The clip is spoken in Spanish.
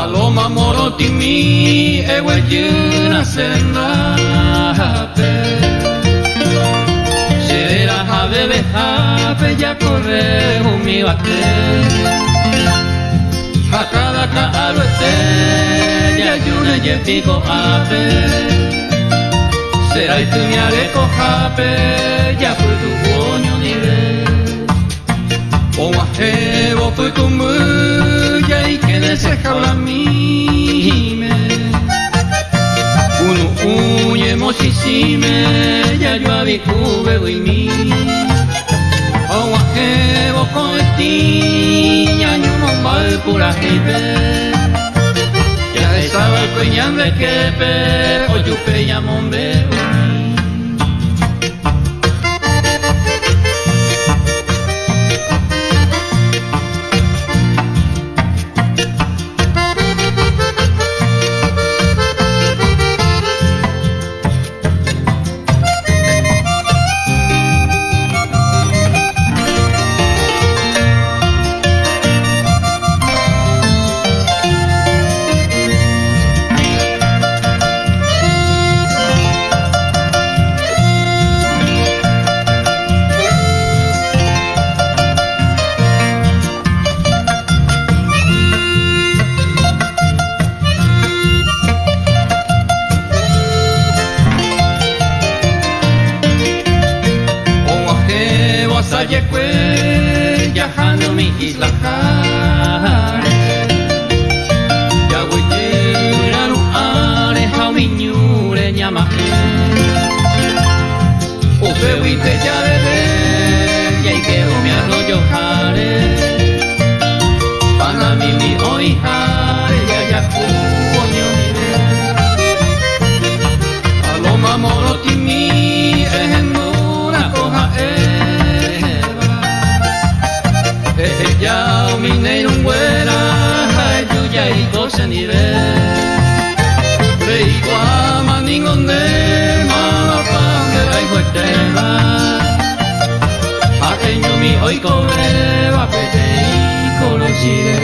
Paloma morotimi eweyuna senape Yerera habebe hape ya corre mi bate Hakada ka aruete ya yuna ye pico ape. Será y tu mi areco hape ya fue tu coño nivel O majevo fue tu muro Ujemo si sime, ya yo abicube voy mi. Owa evo con ti, ya yo no mal pura jipe. Ya estaba el pe, quepe, o yo peñamombe. Ajebo asayekwe yajano mi iguaman ingonde mopan de la iguetela ateño mi hoy cobre va pete y colochire